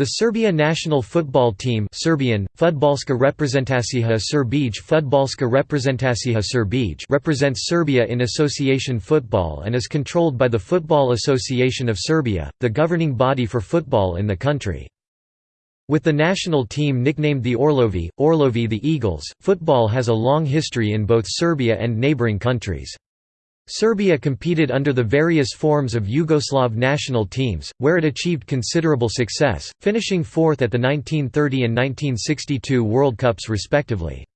The Serbia national football team Serbian, Fudbalska reprezentacija reprezentacija Srbije represents Serbia in association football and is controlled by the Football Association of Serbia, the governing body for football in the country. With the national team nicknamed the Orlovi, Orlovi the Eagles, football has a long history in both Serbia and neighbouring countries. Serbia competed under the various forms of Yugoslav national teams, where it achieved considerable success, finishing fourth at the 1930 and 1962 World Cups respectively.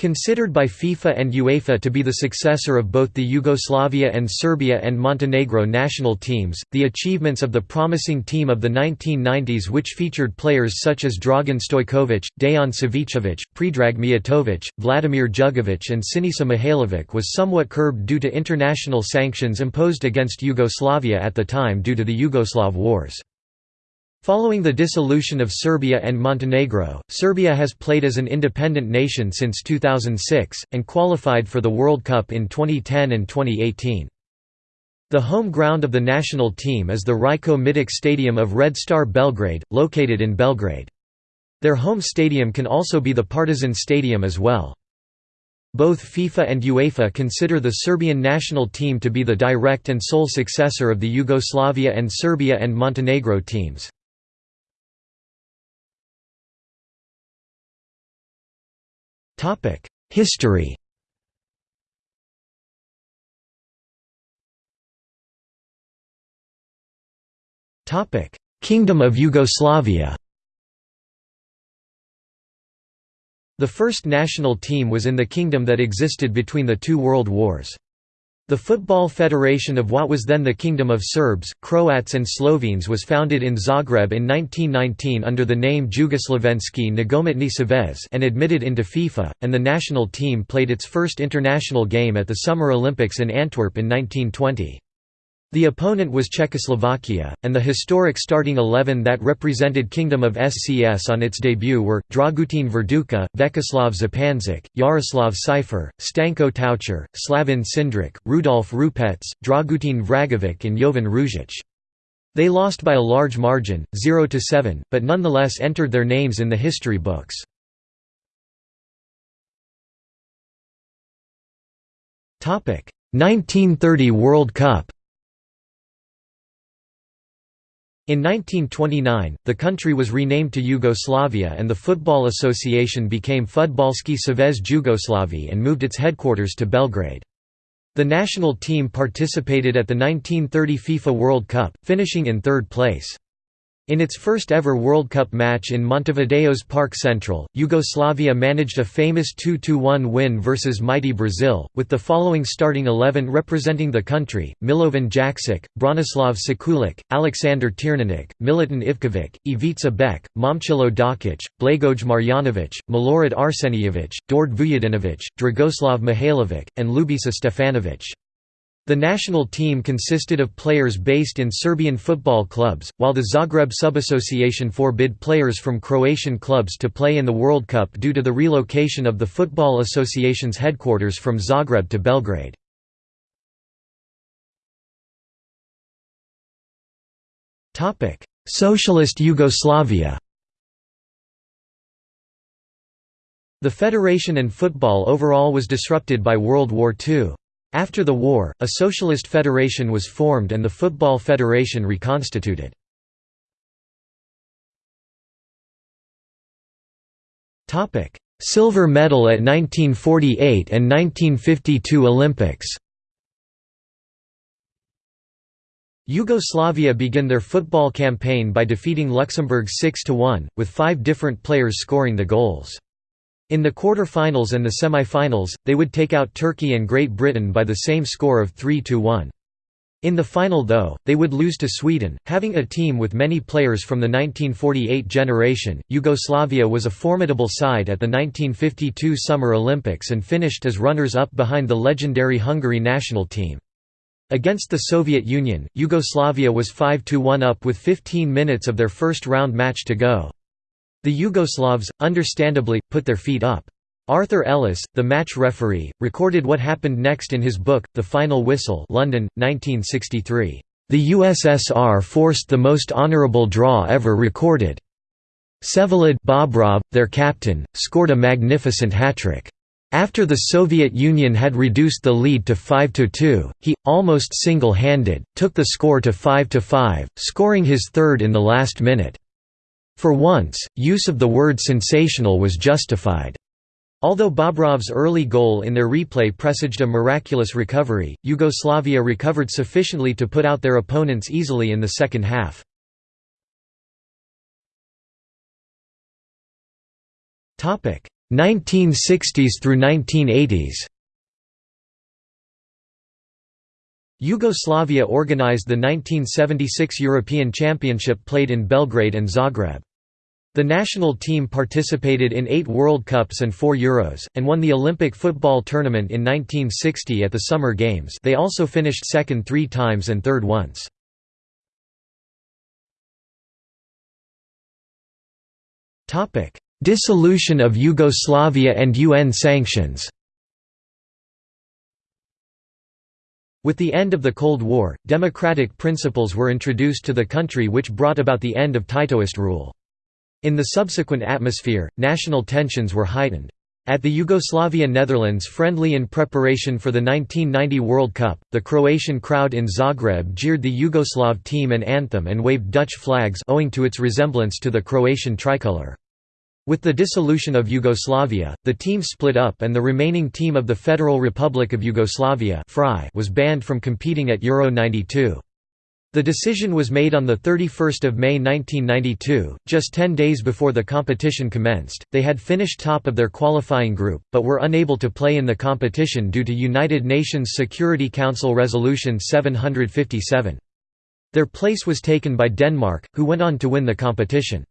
Considered by FIFA and UEFA to be the successor of both the Yugoslavia and Serbia and Montenegro national teams, the achievements of the promising team of the 1990s which featured players such as Dragan Stojkovic, Dejan Savicevic, Predrag Mijatovic, Vladimir Jugovic and Sinisa Mihailovic was somewhat curbed due to international sanctions imposed against Yugoslavia at the time due to the Yugoslav wars. Following the dissolution of Serbia and Montenegro, Serbia has played as an independent nation since 2006, and qualified for the World Cup in 2010 and 2018. The home ground of the national team is the Rajko Mitić Stadium of Red Star Belgrade, located in Belgrade. Their home stadium can also be the Partizan Stadium as well. Both FIFA and UEFA consider the Serbian national team to be the direct and sole successor of the Yugoslavia and Serbia and Montenegro teams. History Kingdom of Yugoslavia The first national team was in the kingdom that existed between the two world wars. The Football Federation of what was then the Kingdom of Serbs, Croats and Slovenes was founded in Zagreb in 1919 under the name Jugoslavenski Nogometni Savez and admitted into FIFA, and the national team played its first international game at the Summer Olympics in Antwerp in 1920. The opponent was Czechoslovakia, and the historic starting eleven that represented Kingdom of SCS on its debut were, Dragutin Verduka, Vekoslav Zupancic, Jaroslav Cypher, Stanko Taucher, Slavin Cindric, Rudolf Rupec, Dragutin Vragovic and Jovan Ružić. They lost by a large margin, 0–7, but nonetheless entered their names in the history books. Topic: 1930 World Cup. In 1929, the country was renamed to Yugoslavia and the Football Association became Fudbalski Savez Jugoslavi and moved its headquarters to Belgrade. The national team participated at the 1930 FIFA World Cup, finishing in third place. In its first ever World Cup match in Montevideo's Parque Central, Yugoslavia managed a famous 2–1 win versus mighty Brazil, with the following starting eleven representing the country, Milovan Jakšić, Branislav Sekulic, Aleksandar Tirnanic, Milutin Ivkovic, Ivica Bek, Momčilo Dakic, Blagoj Marjanovic, Milorad Arsenijevic, Dord Vujadinovic, Dragoslav Mihailovic, and Ljubisa Stefanovic. The national team consisted of players based in Serbian football clubs, while the Zagreb Subassociation forbid players from Croatian clubs to play in the World Cup due to the relocation of the Football Association's headquarters from Zagreb to Belgrade. Socialist Yugoslavia The federation and football overall was disrupted by World War II. After the war, a socialist federation was formed and the Football Federation reconstituted. Silver medal at 1948 and 1952 Olympics Yugoslavia began their football campaign by defeating Luxembourg 6–1, with five different players scoring the goals. In the quarter-finals and the semi-finals, they would take out Turkey and Great Britain by the same score of 3–1. In the final though, they would lose to Sweden. Having a team with many players from the 1948 generation, Yugoslavia was a formidable side at the 1952 Summer Olympics and finished as runners-up behind the legendary Hungary national team. Against the Soviet Union, Yugoslavia was 5–1 up with 15 minutes of their first round match to go. The Yugoslavs, understandably, put their feet up. Arthur Ellis, the match referee, recorded what happened next in his book, The Final Whistle London, 1963. The USSR forced the most honourable draw ever recorded. Vsevolod Bobrov, their captain, scored a magnificent hat-trick. After the Soviet Union had reduced the lead to 5–2, he, almost single-handed, took the score to 5–5, scoring his third in the last minute. For once, use of the word sensational was justified. Although Bobrov's early goal in their replay presaged a miraculous recovery, Yugoslavia recovered sufficiently to put out their opponents easily in the second half. Topic: 1960s through 1980s. Yugoslavia organized the 1976 European Championship played in Belgrade and Zagreb. The national team participated in eight World Cups and four Euros, and won the Olympic football tournament in 1960 at the Summer Games they also finished second three times and third once. Dissolution of Yugoslavia and UN sanctions With the end of the Cold War, democratic principles were introduced to the country which brought about the end of Titoist rule. In the subsequent atmosphere, national tensions were heightened. At the Yugoslavia Netherlands friendly in preparation for the 1990 World Cup, the Croatian crowd in Zagreb jeered the Yugoslav team and anthem and waved Dutch flags owing to its resemblance to the Croatian tricolour. With the dissolution of Yugoslavia, the team split up and the remaining team of the Federal Republic of Yugoslavia was banned from competing at Euro 92. The decision was made on 31 May 1992, just 10 days before the competition commenced. They had finished top of their qualifying group, but were unable to play in the competition due to United Nations Security Council Resolution 757. Their place was taken by Denmark, who went on to win the competition.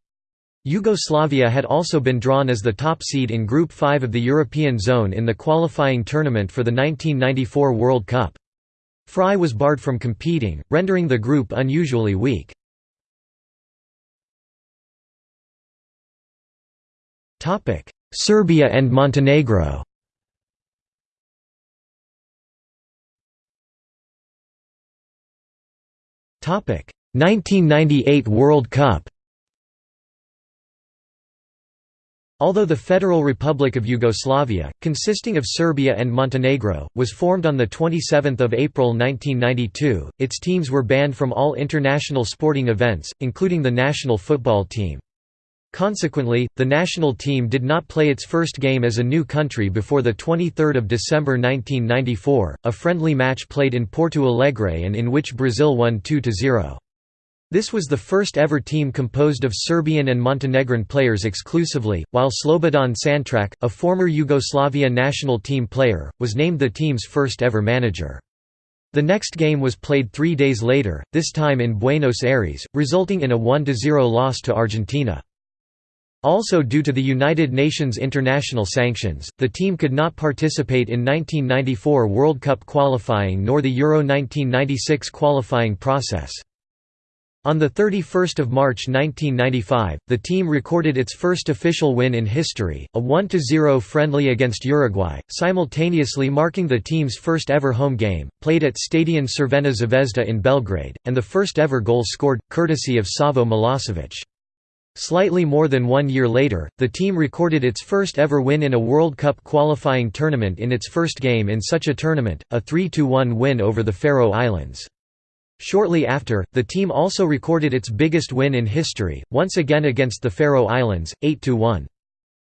Yugoslavia had also been drawn as the top seed in Group 5 of the European zone in the qualifying tournament for the 1994 World Cup. FRY was barred from competing, rendering the group unusually weak. Serbia and Montenegro Topic 1998 World Cup Although the Federal Republic of Yugoslavia, consisting of Serbia and Montenegro, was formed on 27 April 1992, its teams were banned from all international sporting events, including the national football team. Consequently, the national team did not play its first game as a new country before 23 December 1994, a friendly match played in Porto Alegre and in which Brazil won 2–0. This was the first ever team composed of Serbian and Montenegrin players exclusively, while Slobodan Santrac, a former Yugoslavia national team player, was named the team's first ever manager. The next game was played three days later, this time in Buenos Aires, resulting in a 1–0 loss to Argentina. Also due to the United Nations international sanctions, the team could not participate in 1994 World Cup qualifying nor the Euro 1996 qualifying process. On 31 March 1995, the team recorded its first official win in history, a 1–0 friendly against Uruguay, simultaneously marking the team's first ever home game, played at Stadion Crvena Zvezda in Belgrade, and the first ever goal scored, courtesy of Savo Milosevic. Slightly more than one year later, the team recorded its first ever win in a World Cup qualifying tournament in its first game in such a tournament, a 3–1 win over the Faroe Islands. Shortly after, the team also recorded its biggest win in history, once again against the Faroe Islands, 8–1.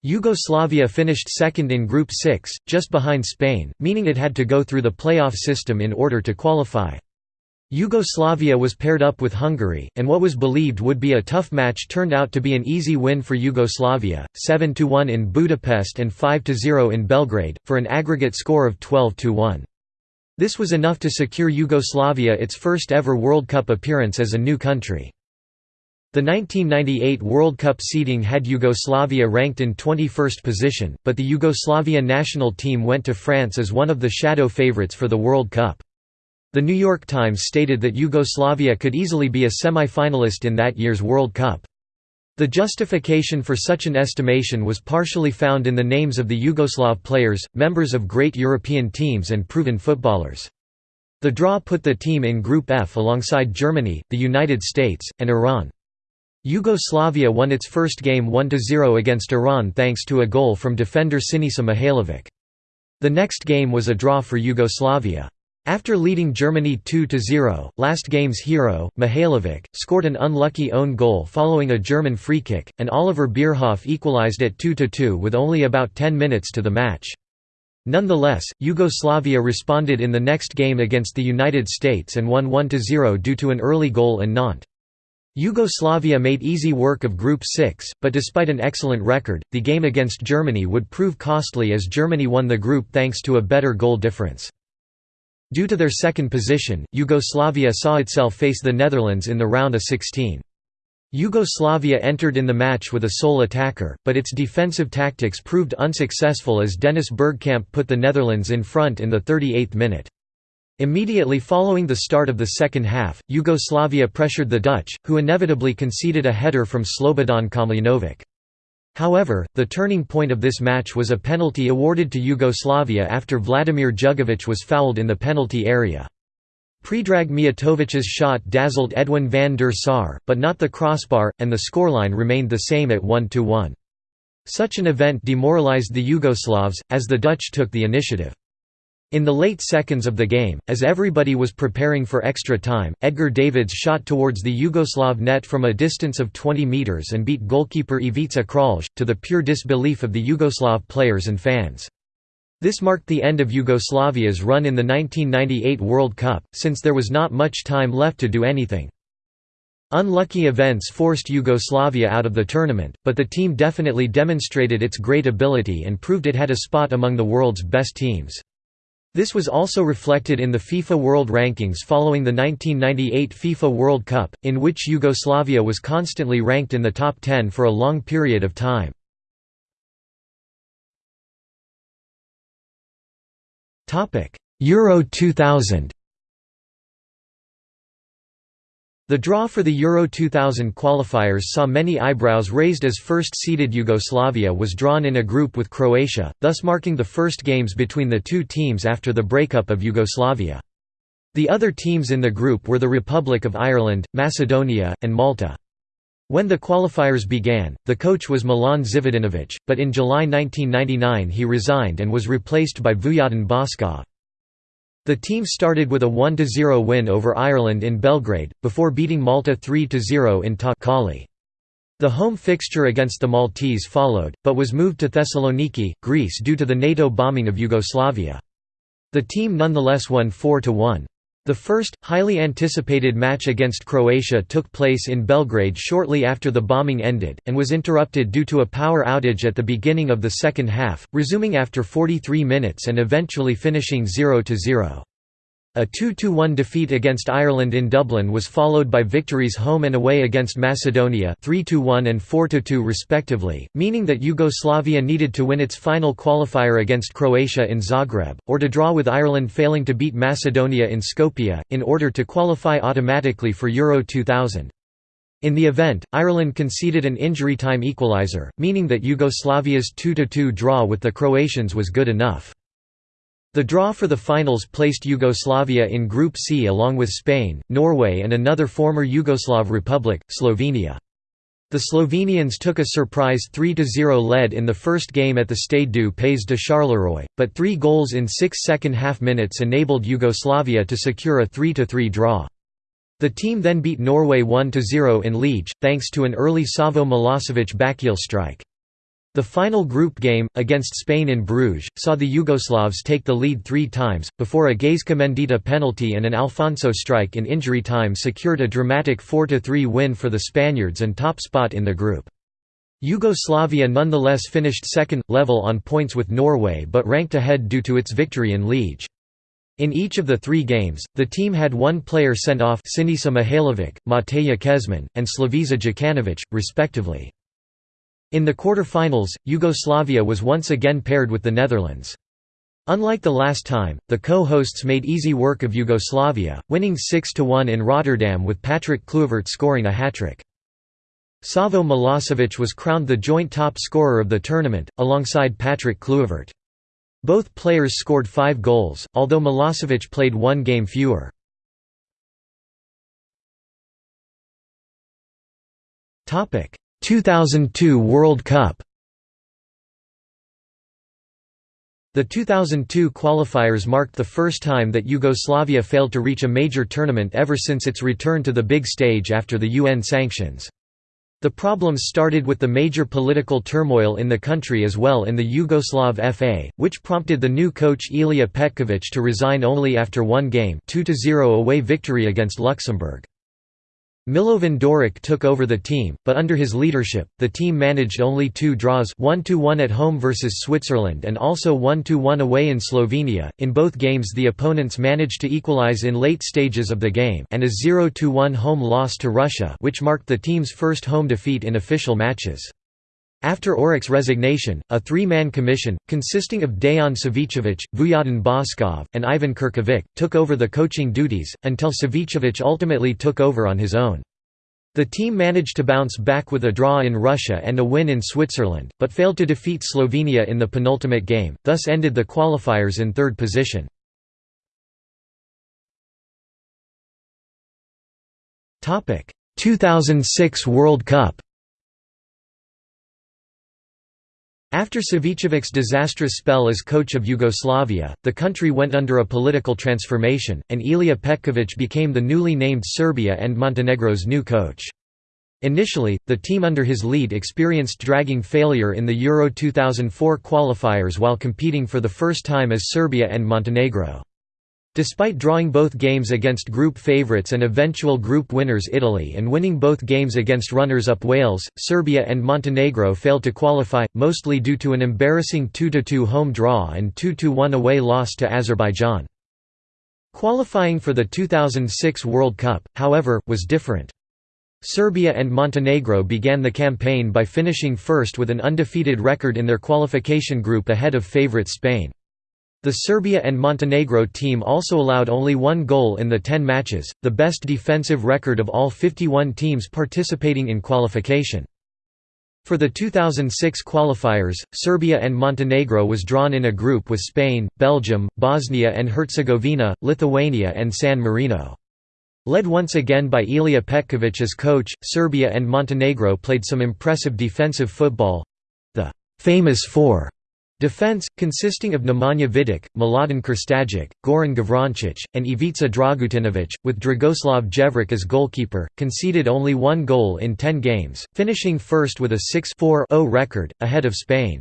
Yugoslavia finished second in Group 6, just behind Spain, meaning it had to go through the playoff system in order to qualify. Yugoslavia was paired up with Hungary, and what was believed would be a tough match turned out to be an easy win for Yugoslavia, 7–1 in Budapest and 5–0 in Belgrade, for an aggregate score of 12–1. This was enough to secure Yugoslavia its first ever World Cup appearance as a new country. The 1998 World Cup seeding had Yugoslavia ranked in 21st position, but the Yugoslavia national team went to France as one of the shadow favourites for the World Cup. The New York Times stated that Yugoslavia could easily be a semi-finalist in that year's World Cup. The justification for such an estimation was partially found in the names of the Yugoslav players, members of great European teams and proven footballers. The draw put the team in Group F alongside Germany, the United States, and Iran. Yugoslavia won its first game 1–0 against Iran thanks to a goal from defender Sinisa Mihailovic. The next game was a draw for Yugoslavia. After leading Germany 2–0, last game's hero, Mihailovic, scored an unlucky own goal following a German free kick, and Oliver Bierhoff equalized at 2–2 with only about 10 minutes to the match. Nonetheless, Yugoslavia responded in the next game against the United States and won 1–0 due to an early goal in Nantes. Yugoslavia made easy work of Group 6, but despite an excellent record, the game against Germany would prove costly as Germany won the group thanks to a better goal difference. Due to their second position, Yugoslavia saw itself face the Netherlands in the round of 16. Yugoslavia entered in the match with a sole attacker, but its defensive tactics proved unsuccessful as Dennis Bergkamp put the Netherlands in front in the 38th minute. Immediately following the start of the second half, Yugoslavia pressured the Dutch, who inevitably conceded a header from Slobodan Komljenovic. However, the turning point of this match was a penalty awarded to Yugoslavia after Vladimir Jugovic was fouled in the penalty area. Predrag Mijatovic's shot dazzled Edwin van der Sar, but not the crossbar, and the scoreline remained the same at 1–1. Such an event demoralized the Yugoslavs, as the Dutch took the initiative. In the late seconds of the game, as everybody was preparing for extra time, Edgar Davids shot towards the Yugoslav net from a distance of 20 metres and beat goalkeeper Ivica Kralj, to the pure disbelief of the Yugoslav players and fans. This marked the end of Yugoslavia's run in the 1998 World Cup, since there was not much time left to do anything. Unlucky events forced Yugoslavia out of the tournament, but the team definitely demonstrated its great ability and proved it had a spot among the world's best teams. This was also reflected in the FIFA World Rankings following the 1998 FIFA World Cup, in which Yugoslavia was constantly ranked in the top 10 for a long period of time. Euro 2000 The draw for the Euro 2000 qualifiers saw many eyebrows raised as first-seeded Yugoslavia was drawn in a group with Croatia, thus marking the first games between the two teams after the breakup of Yugoslavia. The other teams in the group were the Republic of Ireland, Macedonia, and Malta. When the qualifiers began, the coach was Milan Zivadinovic, but in July 1999 he resigned and was replaced by Vujadin Boskov. The team started with a 1–0 win over Ireland in Belgrade, before beating Malta 3–0 in Ta The home fixture against the Maltese followed, but was moved to Thessaloniki, Greece due to the NATO bombing of Yugoslavia. The team nonetheless won 4–1. The first, highly anticipated match against Croatia took place in Belgrade shortly after the bombing ended, and was interrupted due to a power outage at the beginning of the second half, resuming after 43 minutes and eventually finishing 0–0. A 2–1 defeat against Ireland in Dublin was followed by victories home and away against Macedonia 3–1 and 4–2 respectively, meaning that Yugoslavia needed to win its final qualifier against Croatia in Zagreb, or to draw with Ireland failing to beat Macedonia in Skopje, in order to qualify automatically for Euro 2000. In the event, Ireland conceded an injury time equaliser, meaning that Yugoslavia's 2–2 draw with the Croatians was good enough. The draw for the finals placed Yugoslavia in Group C along with Spain, Norway and another former Yugoslav republic, Slovenia. The Slovenians took a surprise 3–0 lead in the first game at the Stade du Pays de Charleroi, but three goals in six second-half minutes enabled Yugoslavia to secure a 3–3 draw. The team then beat Norway 1–0 in Liege, thanks to an early Savo Milosevic backheel strike. The final group game, against Spain in Bruges, saw the Yugoslavs take the lead three times, before a Gaizka Mendieta penalty and an Alfonso strike in injury time secured a dramatic 4–3 win for the Spaniards and top spot in the group. Yugoslavia nonetheless finished second, level on points with Norway but ranked ahead due to its victory in Liege. In each of the three games, the team had one player sent off Sinisa Mihailovic, Mateja Kezman, and Slaviša Jokanovic, respectively. In the quarter-finals, Yugoslavia was once again paired with the Netherlands. Unlike the last time, the co-hosts made easy work of Yugoslavia, winning 6–1 in Rotterdam with Patrick Kluivert scoring a hat-trick. Savo Milosevic was crowned the joint top scorer of the tournament, alongside Patrick Kluivert. Both players scored five goals, although Milosevic played one game fewer. Topic: 2002 World Cup. The 2002 qualifiers marked the first time that Yugoslavia failed to reach a major tournament ever since its return to the big stage after the UN sanctions. The problems started with the major political turmoil in the country as well in the Yugoslav FA, which prompted the new coach Ilija Petković to resign only after one game 2–0 away victory against Luxembourg. Milovan Doric took over the team, but under his leadership, the team managed only two draws 1–1 at home versus Switzerland and also 1–1 away in Slovenia. In both games the opponents managed to equalize in late stages of the game and a 0–1 home loss to Russia which marked the team's first home defeat in official matches. After Doric's resignation, a three-man commission, consisting of Dejan Savicevic, Vujadin Boskov, and Ivan Kirkovic, took over the coaching duties, until Savicevic ultimately took over on his own. The team managed to bounce back with a draw in Russia and a win in Switzerland, but failed to defeat Slovenia in the penultimate game, thus ended the qualifiers in third position. Topic: 2006 World Cup. After Savicevic's disastrous spell as coach of Yugoslavia, the country went under a political transformation, and Ilija Petković became the newly named Serbia and Montenegro's new coach. Initially, the team under his lead experienced dragging failure in the Euro 2004 qualifiers while competing for the first time as Serbia and Montenegro. Despite drawing both games against group favourites and eventual group winners Italy and winning both games against runners-up Wales, Serbia and Montenegro failed to qualify, mostly due to an embarrassing 2–2 home draw and 2–1 away loss to Azerbaijan. Qualifying for the 2006 World Cup, however, was different. Serbia and Montenegro began the campaign by finishing first with an undefeated record in their qualification group ahead of favourite Spain. The Serbia and Montenegro team also allowed only one goal in the 10 matches, the best defensive record of all 51 teams participating in qualification. For the 2006 qualifiers, Serbia and Montenegro was drawn in a group with Spain, Belgium, Bosnia and Herzegovina, Lithuania and San Marino. Led once again by Ilija Petković as coach, Serbia and Montenegro played some impressive defensive football—the «famous four Defense, consisting of Nemanja Vidic, Mladen Krstajic, Goran Gavrancic, and Ivica Dragutinovic, with Dragoslav Jevric as goalkeeper, conceded only one goal in ten games, finishing first with a 6-4-0 record, ahead of Spain.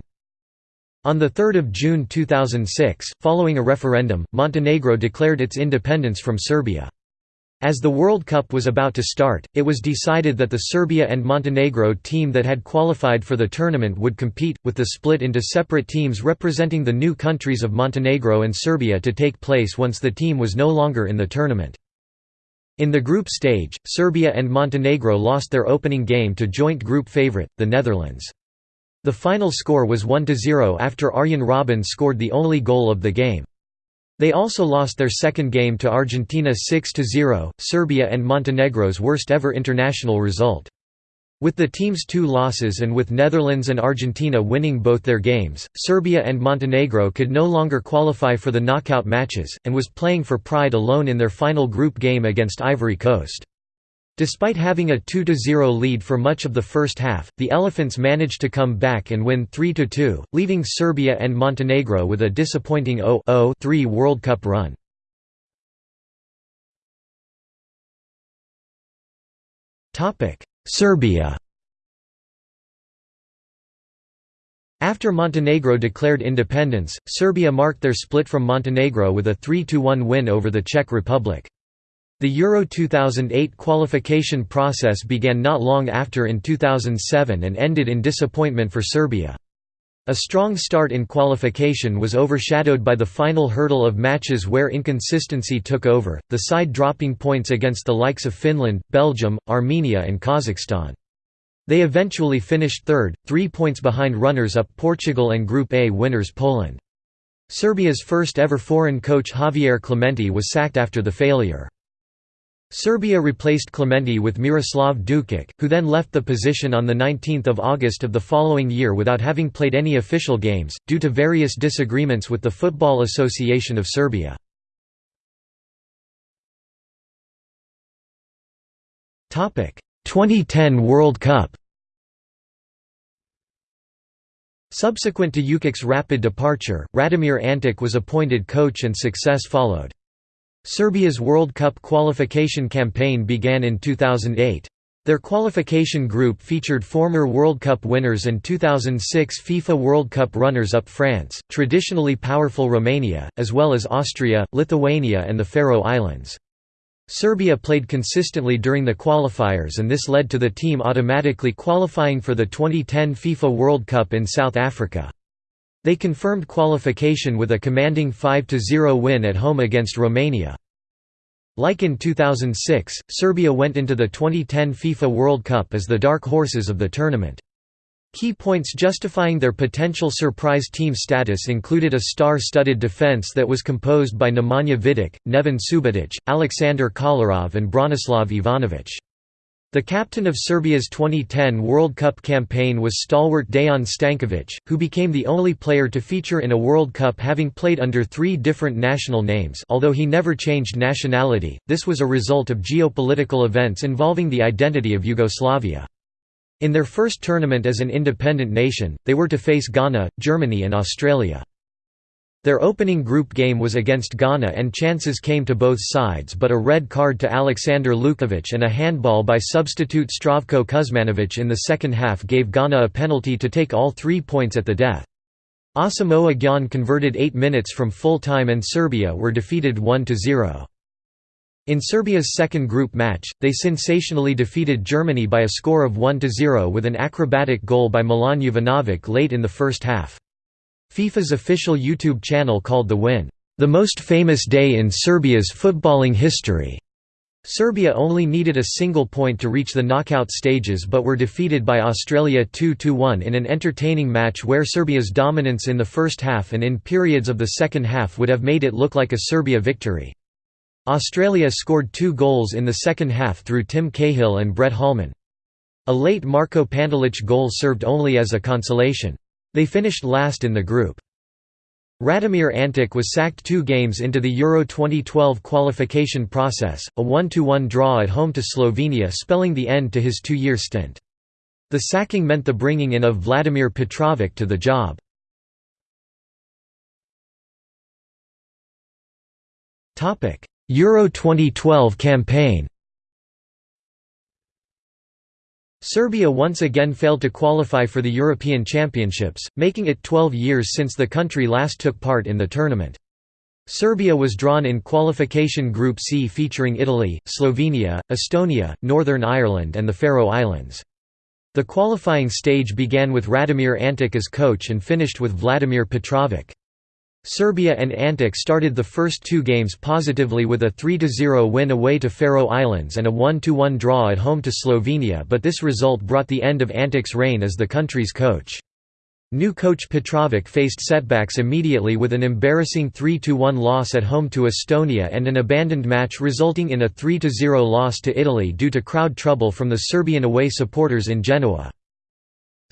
On 3 June 2006, following a referendum, Montenegro declared its independence from Serbia. As the World Cup was about to start, it was decided that the Serbia and Montenegro team that had qualified for the tournament would compete, with the split into separate teams representing the new countries of Montenegro and Serbia to take place once the team was no longer in the tournament. In the group stage, Serbia and Montenegro lost their opening game to joint group favourite, the Netherlands. The final score was 1–0 after Arjen Robben scored the only goal of the game. They also lost their second game to Argentina 6–0, Serbia and Montenegro's worst ever international result. With the team's two losses and with Netherlands and Argentina winning both their games, Serbia and Montenegro could no longer qualify for the knockout matches, and was playing for pride alone in their final group game against Ivory Coast. Despite having a 2–0 lead for much of the first half, the Elephants managed to come back and win 3–2, leaving Serbia and Montenegro with a disappointing 0–3 World Cup run. Serbia After Montenegro declared independence, Serbia marked their split from Montenegro with a 3–1 win over the Czech Republic. The Euro 2008 qualification process began not long after in 2007 and ended in disappointment for Serbia. A strong start in qualification was overshadowed by the final hurdle of matches where inconsistency took over, the side dropping points against the likes of Finland, Belgium, Armenia and Kazakhstan. They eventually finished third, three points behind runners-up Portugal and Group A winners Poland. Serbia's first ever foreign coach Javier Clemente was sacked after the failure. Serbia replaced Clemente with Miroslav Dukic, who then left the position on 19 August of the following year without having played any official games, due to various disagreements with the Football Association of Serbia. Topic: 2010 World Cup. Subsequent to Dukic's rapid departure, Radomir Antic was appointed coach and success followed. Serbia's World Cup qualification campaign began in 2008. Their qualification group featured former World Cup winners and 2006 FIFA World Cup runners-up France, traditionally powerful Romania, as well as Austria, Lithuania and the Faroe Islands. Serbia played consistently during the qualifiers and this led to the team automatically qualifying for the 2010 FIFA World Cup in South Africa. They confirmed qualification with a commanding 5–0 win at home against Romania. Like in 2006, Serbia went into the 2010 FIFA World Cup as the dark horses of the tournament. Key points justifying their potential surprise team status included a star-studded defense that was composed by Nemanja Vidic, Neven Subotic, Aleksandar Kolarov and Branislav Ivanovic. The captain of Serbia's 2010 World Cup campaign was stalwart Dejan Stankovic, who became the only player to feature in a World Cup having played under three different national names although he never changed nationality, this was a result of geopolitical events involving the identity of Yugoslavia. In their first tournament as an independent nation, they were to face Ghana, Germany and Australia. Their opening group game was against Ghana and chances came to both sides but a red card to Aleksandar Lukovic and a handball by substitute Zdravko Kuzmanovic in the second half gave Ghana a penalty to take all three points at the death. Asamoah Gyan converted eight minutes from full time and Serbia were defeated 1–0. In Serbia's second group match, they sensationally defeated Germany by a score of 1–0 with an acrobatic goal by Milan Jovanovic late in the first half. FIFA's official YouTube channel called the win, "...the most famous day in Serbia's footballing history." Serbia only needed a single point to reach the knockout stages but were defeated by Australia 2–1 in an entertaining match where Serbia's dominance in the first half and in periods of the second half would have made it look like a Serbia victory. Australia scored two goals in the second half through Tim Cahill and Brett Holman. A late Marko Pantelic goal served only as a consolation. They finished last in the group. Radomir Antic was sacked two games into the Euro 2012 qualification process, a 1–1 draw at home to Slovenia spelling the end to his two-year stint. The sacking meant the bringing in of Vladimir Petrovic to the job. Euro 2012 campaign Serbia once again failed to qualify for the European Championships, making it 12 years since the country last took part in the tournament. Serbia was drawn in qualification Group C featuring Italy, Slovenia, Estonia, Northern Ireland and the Faroe Islands. The qualifying stage began with Radomir Antic as coach and finished with Vladimir Petrovic. Serbia and Antic started the first two games positively with a 3–0 win away to Faroe Islands and a 1–1 draw at home to Slovenia but this result brought the end of Antic's reign as the country's coach. New coach Petrovic faced setbacks immediately with an embarrassing 3–1 loss at home to Estonia and an abandoned match resulting in a 3–0 loss to Italy due to crowd trouble from the Serbian away supporters in Genoa.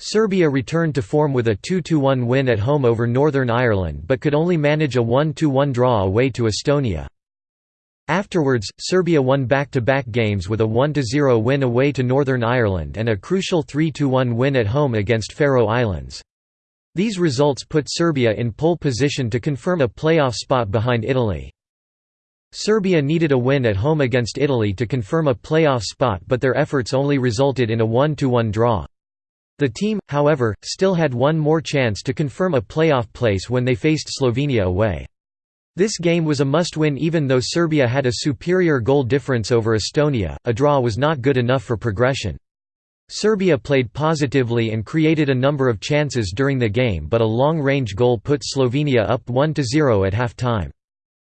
Serbia returned to form with a 2–1 win at home over Northern Ireland but could only manage a 1–1 draw away to Estonia. Afterwards, Serbia won back-to-back -back games with a 1–0 win away to Northern Ireland and a crucial 3–1 win at home against Faroe Islands. These results put Serbia in pole position to confirm a playoff spot behind Italy. Serbia needed a win at home against Italy to confirm a playoff spot but their efforts only resulted in a 1–1 draw. The team, however, still had one more chance to confirm a playoff place when they faced Slovenia away. This game was a must-win even though Serbia had a superior goal difference over Estonia, a draw was not good enough for progression. Serbia played positively and created a number of chances during the game but a long-range goal put Slovenia up 1–0 at half-time.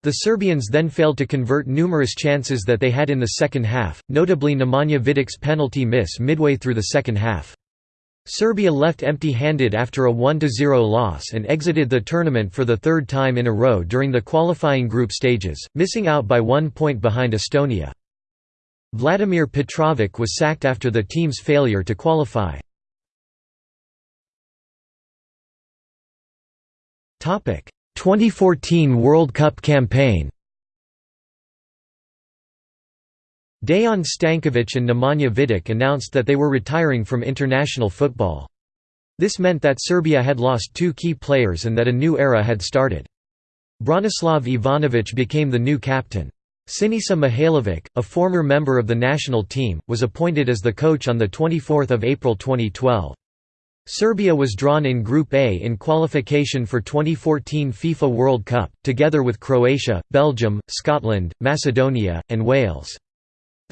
The Serbians then failed to convert numerous chances that they had in the second half, notably Nemanja Vidic's penalty miss midway through the second half. Serbia left empty-handed after a 1–0 loss and exited the tournament for the third time in a row during the qualifying group stages, missing out by one point behind Estonia. Vladimir Petrovic was sacked after the team's failure to qualify. Topic: 2014 World Cup campaign Dejan Stankovic and Nemanja Vidic announced that they were retiring from international football. This meant that Serbia had lost two key players and that a new era had started. Branislav Ivanovic became the new captain. Sinisa Mihailovic, a former member of the national team, was appointed as the coach on 24 April 2012. Serbia was drawn in Group A in qualification for 2014 FIFA World Cup, together with Croatia, Belgium, Scotland, Macedonia, and Wales.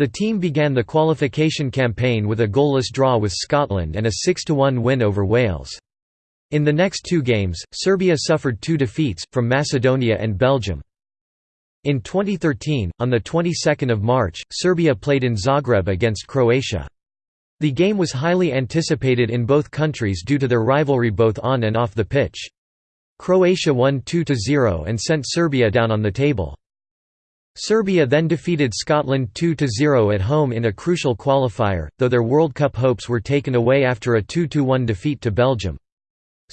The team began the qualification campaign with a goalless draw with Scotland and a 6–1 win over Wales. In the next two games, Serbia suffered two defeats, from Macedonia and Belgium. In 2013, on the 22nd of March, Serbia played in Zagreb against Croatia. The game was highly anticipated in both countries due to their rivalry both on and off the pitch. Croatia won 2–0 and sent Serbia down on the table. Serbia then defeated Scotland 2–0 at home in a crucial qualifier, though their World Cup hopes were taken away after a 2–1 defeat to Belgium.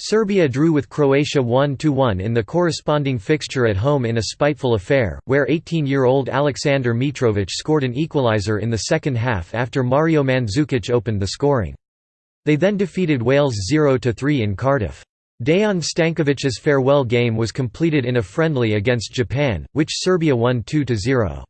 Serbia drew with Croatia 1–1 in the corresponding fixture at home in a spiteful affair, where 18-year-old Aleksandar Mitrovic scored an equaliser in the second half after Mario Mandzukic opened the scoring. They then defeated Wales 0–3 in Cardiff. Dejan Stankovic's farewell game was completed in a friendly against Japan, which Serbia won 2–0.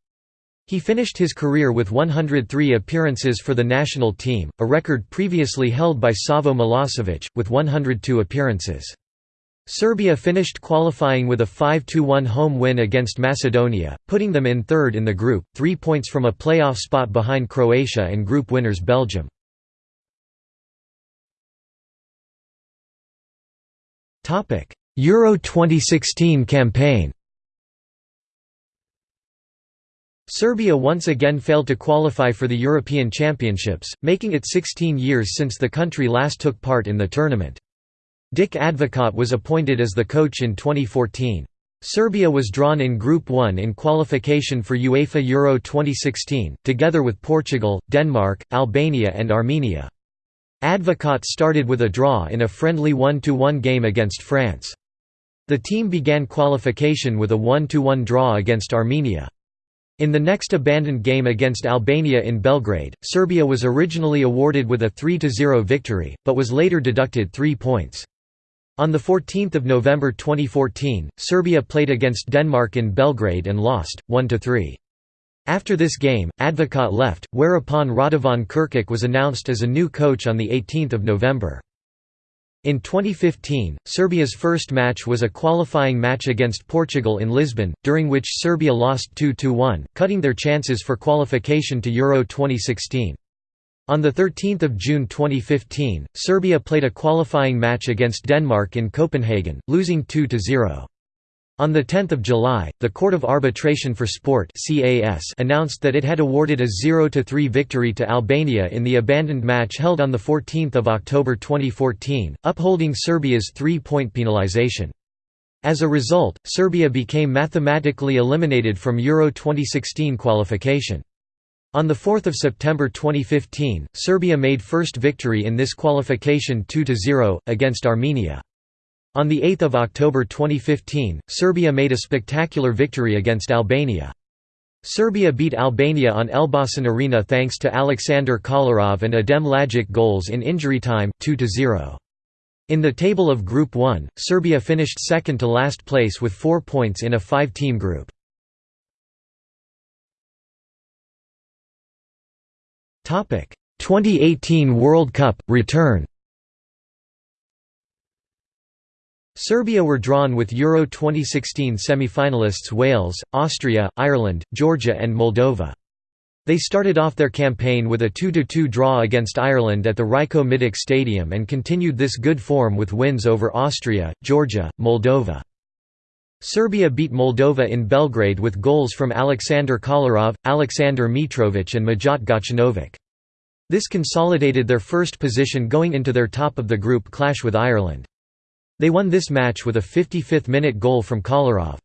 He finished his career with 103 appearances for the national team, a record previously held by Savo Milosevic, with 102 appearances. Serbia finished qualifying with a 5–1 home win against Macedonia, putting them in third in the group, three points from a playoff spot behind Croatia and group winners Belgium. Euro 2016 campaign Serbia once again failed to qualify for the European Championships, making it 16 years since the country last took part in the tournament. Dick Advocaat was appointed as the coach in 2014. Serbia was drawn in Group 1 in qualification for UEFA Euro 2016, together with Portugal, Denmark, Albania and Armenia. Advocaat started with a draw in a friendly 1–1 game against France. The team began qualification with a 1–1 draw against Armenia. In the next abandoned game against Albania in Belgrade, Serbia was originally awarded with a 3–0 victory, but was later deducted three points. On 14 November 2014, Serbia played against Denmark in Belgrade and lost, 1–3. After this game, Advocaat left, whereupon Radovan Krkic was announced as a new coach on 18 November. In 2015, Serbia's first match was a qualifying match against Portugal in Lisbon, during which Serbia lost 2–1, cutting their chances for qualification to Euro 2016. On 13 June 2015, Serbia played a qualifying match against Denmark in Copenhagen, losing 2–0. On 10 July, the Court of Arbitration for Sport announced that it had awarded a 0–3 victory to Albania in the abandoned match held on 14 October 2014, upholding Serbia's three-point penalization. As a result, Serbia became mathematically eliminated from Euro 2016 qualification. On 4 September 2015, Serbia made first victory in this qualification 2–0, against Armenia. On 8 October 2015, Serbia made a spectacular victory against Albania. Serbia beat Albania on Elbasan Arena thanks to Aleksandar Kolarov and Adem Ljajic goals in injury time 2 -0. In the table of Group 1, Serbia finished second to last place with four points in a five-team group. Topic: 2018 World Cup – return Serbia were drawn with Euro 2016 semi-finalists Wales, Austria, Ireland, Georgia and Moldova. They started off their campaign with a 2–2 draw against Ireland at the Rajko Mitić Stadium and continued this good form with wins over Austria, Georgia, Moldova. Serbia beat Moldova in Belgrade with goals from Aleksandar Kolarov, Aleksandar Mitrovic and Mijat Gacinovic. This consolidated their first position going into their top of the group clash with Ireland. They won this match with a 55th-minute goal from Kolarov.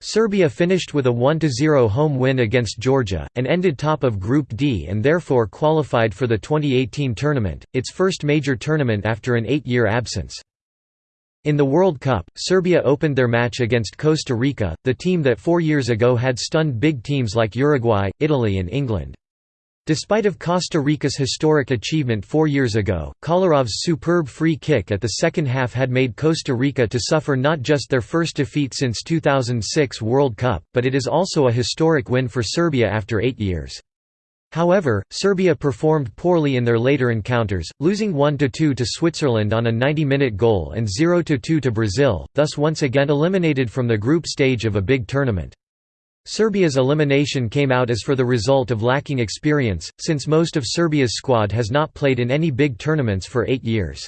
Serbia finished with a 1–0 home win against Georgia, and ended top of Group D and therefore qualified for the 2018 tournament, its first major tournament after an eight-year absence. In the World Cup, Serbia opened their match against Costa Rica, the team that four years ago had stunned big teams like Uruguay, Italy and England. Despite of Costa Rica's historic achievement four years ago, Kolarov's superb free kick at the second half had made Costa Rica to suffer not just their first defeat since 2006 World Cup, but it is also a historic win for Serbia after eight years. However, Serbia performed poorly in their later encounters, losing 1–2 to Switzerland on a 90-minute goal and 0–2 to Brazil, thus once again eliminated from the group stage of a big tournament. Serbia's elimination came out as for the result of lacking experience, since most of Serbia's squad has not played in any big tournaments for eight years.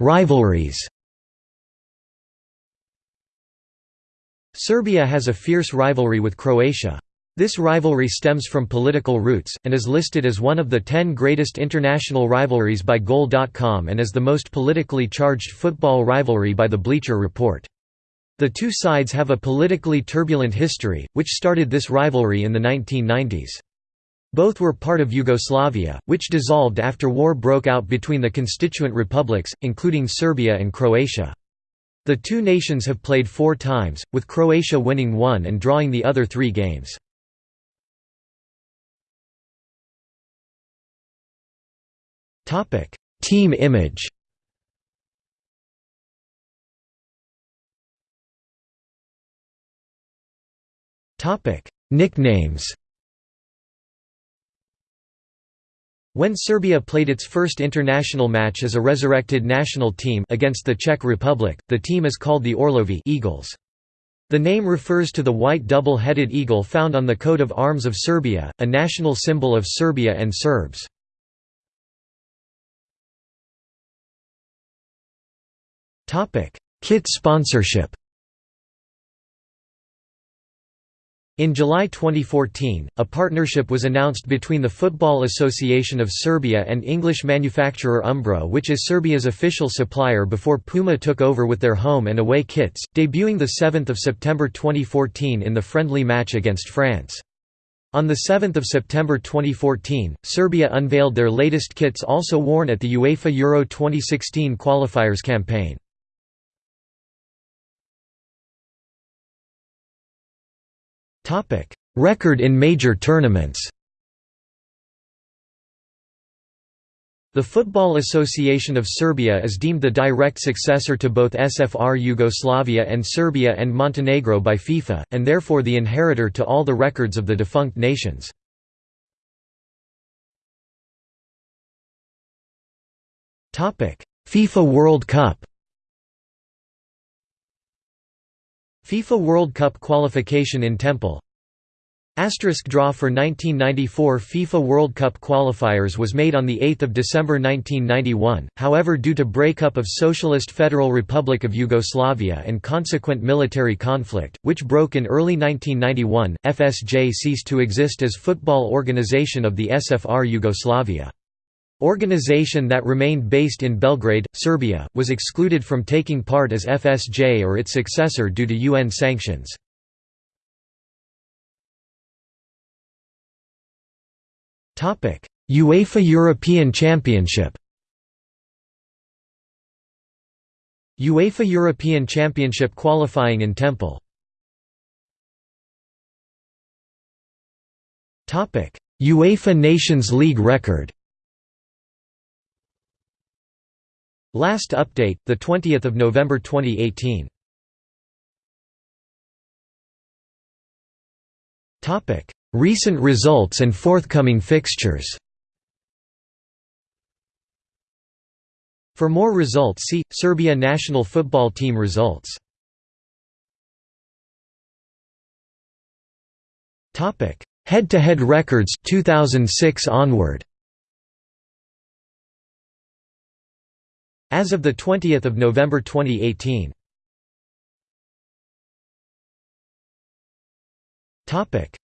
Rivalries Serbia has a fierce rivalry with Croatia. This rivalry stems from political roots, and is listed as one of the ten greatest international rivalries by Goal.com and as the most politically charged football rivalry by the Bleacher Report. The two sides have a politically turbulent history, which started this rivalry in the 1990s. Both were part of Yugoslavia, which dissolved after war broke out between the constituent republics, including Serbia and Croatia. The two nations have played four times, with Croatia winning one and drawing the other three games. Team image Topic: Nicknames When Serbia played its first international match as a resurrected national team against the Czech Republic, the team is called the Orlovi Eagles. The name refers to the white double-headed eagle found on the coat of arms of Serbia, a national symbol of Serbia and Serbs. Kit sponsorship In July 2014, a partnership was announced between the Football Association of Serbia and English manufacturer Umbro which is Serbia's official supplier before Puma took over with their home and away kits, debuting 7 September 2014 in the friendly match against France. On 7 September 2014, Serbia unveiled their latest kits also worn at the UEFA Euro 2016 qualifiers campaign. Record in major tournaments. The Football Association of Serbia is deemed the direct successor to both SFR Yugoslavia and Serbia and Montenegro by FIFA, and therefore the inheritor to all the records of the defunct nations. FIFA World Cup FIFA World Cup qualification in Temple Asterisk draw for 1994 FIFA World Cup qualifiers was made on 8 December 1991, however due to breakup of Socialist Federal Republic of Yugoslavia and consequent military conflict, which broke in early 1991, FSJ ceased to exist as football organization of the SFR Yugoslavia. Organization that remained based in Belgrade, Serbia, was excluded from taking part as FSJ or its successor due to UN sanctions. UEFA European Championship UEFA European Championship qualifying in Temple. UEFA Nations League record Last update, the 20th of November 2018. Topic: Recent results and forthcoming fixtures. For more results see Serbia national football team results. Topic: Head-to-head records 2006 onward. As of 20 November 2018.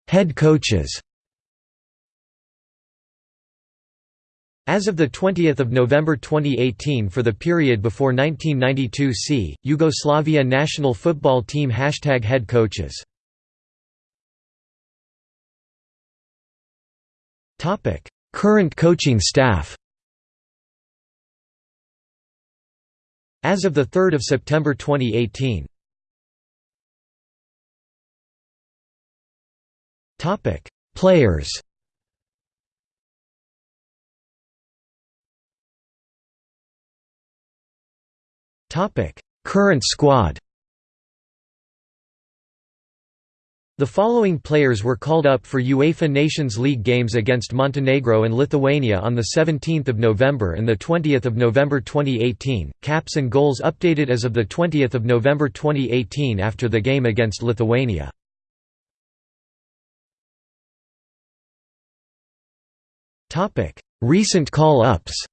Head coaches. As of 20 November 2018 for the period before 1992 see, Yugoslavia national football team Hashtag head coaches. Current coaching staff As of 3 September 2018 Players. Current squad. The following players were called up for UEFA Nations League games against Montenegro and Lithuania on 17 November and 20 November 2018, caps and goals updated as of 20 November 2018 after the game against Lithuania. Recent call-ups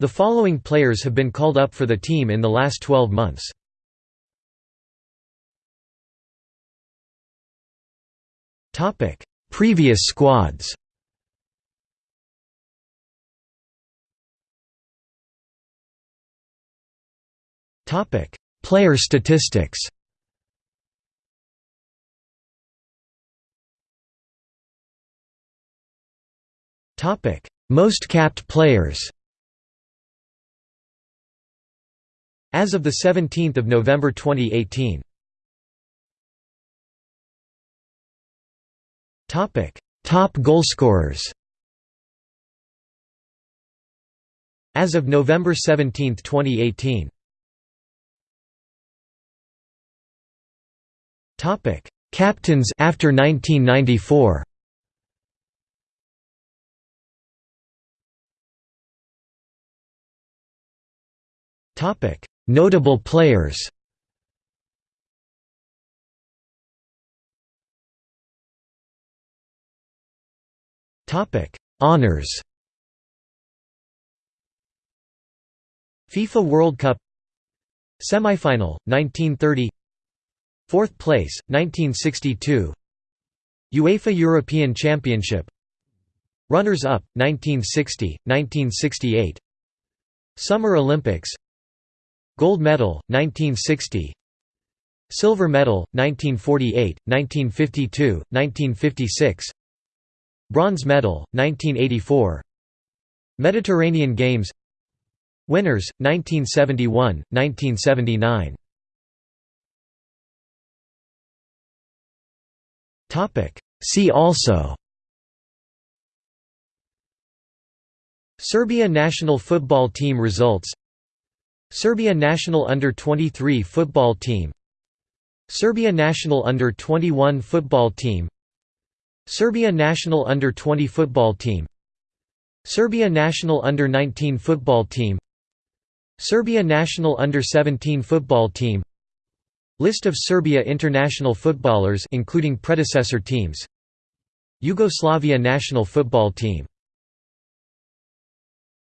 The following players have been called up for the team in the last 12 months. Previous squads. Topic: Player statistics. Topic: Most capped players. As of 17 November 2018 Topic: Top goalscorers. As of November 17, 2018. Topic: Captains after 1994. Topic: Notable players. Topic: Honors. FIFA World Cup. Semifinal 1930 Fourth place 1962 UEFA European Championship. Runners up 1960 1968 Summer Olympics. Gold medal 1960 Silver medal 1948 1952 1956 Bronze medal, 1984 Mediterranean Games. Winners, 1971, 1979 See also. Serbia national football team results. Serbia national under-23 football team. Serbia national under-21 football team Serbia national under-20 football team. Serbia national under-19 football team. Serbia national under-17 football team. List of Serbia international footballers including predecessor teams. Yugoslavia national football team